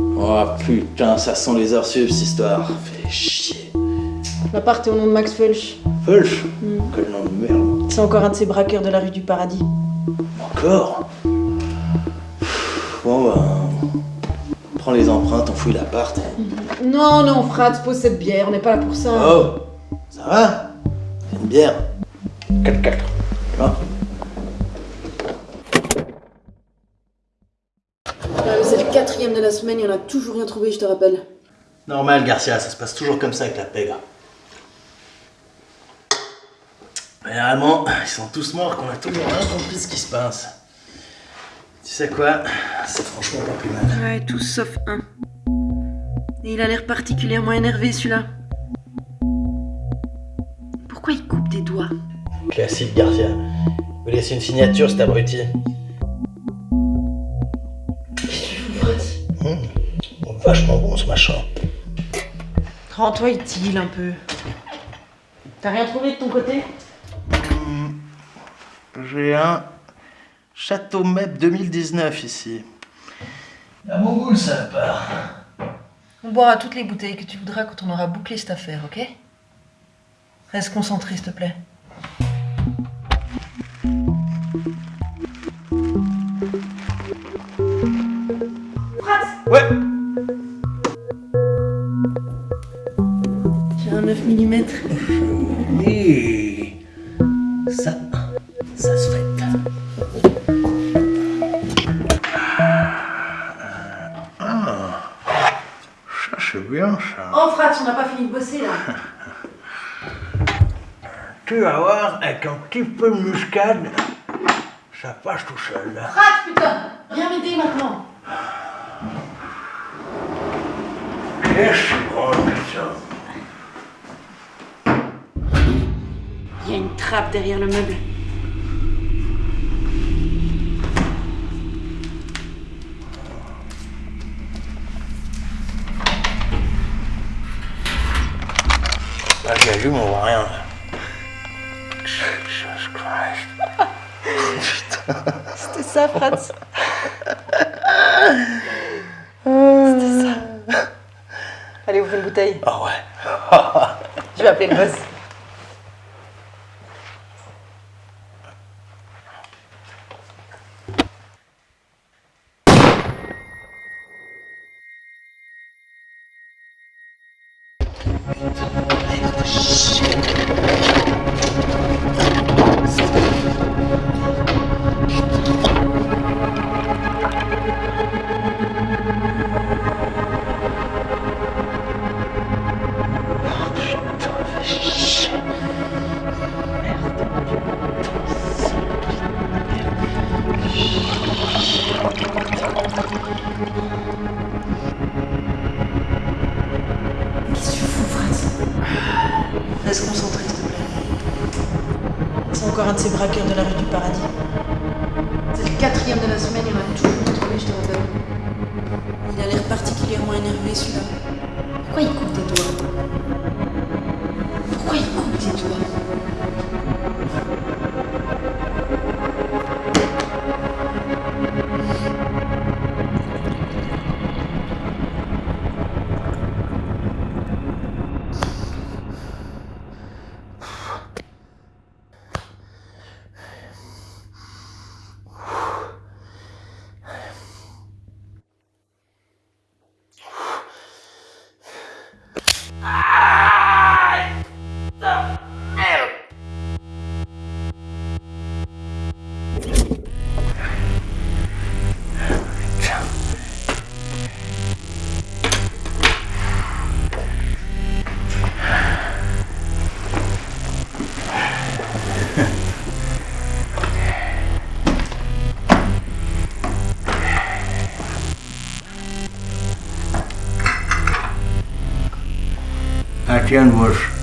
Oh putain, ça sent les heures sup cette histoire. Fait chier. L'appart est au nom de Max Fulch. Fulch Quel nom de merde. C'est encore un de ces braqueurs de la rue du Paradis. Encore Bon bah... Prends les empreintes, on fouille l'appart. Non, non, Frat, pose cette bière, on n'est pas là pour ça. Oh Ça va? C'est une bière. 4-4. Tu vois? De la semaine, il y en a toujours rien trouvé, je te rappelle. Normal, Garcia, ça se passe toujours comme ça avec la pègre. Généralement, ils sont tous morts qu'on a toujours rien compris ce qui se passe. Tu sais quoi? C'est franchement pas plus mal. Ouais, tous sauf un. Et il a l'air particulièrement énervé celui-là. Pourquoi il coupe des doigts? Classique, Garcia. Vous laissez une signature, cet abruti. Vachement bon ce machin. Rends-toi utile un peu. T'as rien trouvé de ton côté? J'ai un Château MEP 2019 ici. À mon goût, ça part. On boira toutes les bouteilles que tu voudras quand on aura bouclé cette affaire, ok? Reste concentré, s'il te plaît. Ouais mm. Et ça, ça se fait. Ah, ça c'est bien ça. Oh, Frat, on n'a pas fini de bosser là. Tu vas voir, avec un petit peu de muscade, ça passe tout seul. Frat, putain Viens m'aider maintenant. Qu'est-ce Il y a une trappe derrière le meuble. Là, j'ai vu, mais on voit rien. Jesus Christ. C'était ça, Frat. C'était ça. Allez, ouvrez une bouteille. Ah ouais. Je vais appeler le boss. Qu'est-ce que encore un de ces braqueurs de la rue du Paradis. C'est le quatrième de la semaine, il y en a toujours rien trouvé, je te rappelle. Il a l'air particulièrement énervé, celui-là. Pourquoi il coupe des doigts? Pourquoi il coupe des doigts? Chen was